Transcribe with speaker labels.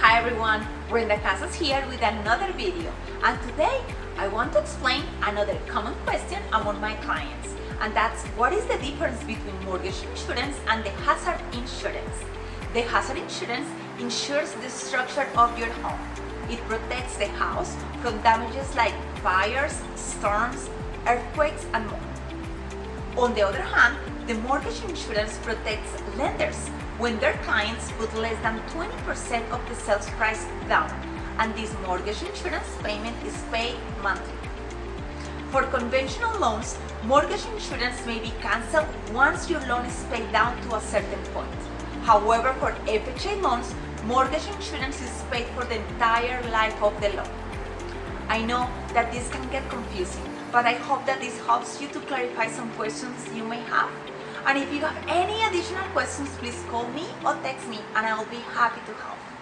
Speaker 1: Hi everyone, Brenda Casas here with another video and today I want to explain another common question among my clients and that's what is the difference between mortgage insurance and the hazard insurance. The hazard insurance insures the structure of your home. It protects the house from damages like fires, storms, earthquakes and more. On the other hand, the mortgage insurance protects lenders when their clients put less than 20% of the sales price down and this mortgage insurance payment is paid monthly. For conventional loans, mortgage insurance may be cancelled once your loan is paid down to a certain point. However, for FHA loans, mortgage insurance is paid for the entire life of the loan. I know that this can get confusing, but I hope that this helps you to clarify some questions you may have. And if you have any additional questions, please call me or text me and I will be happy to help.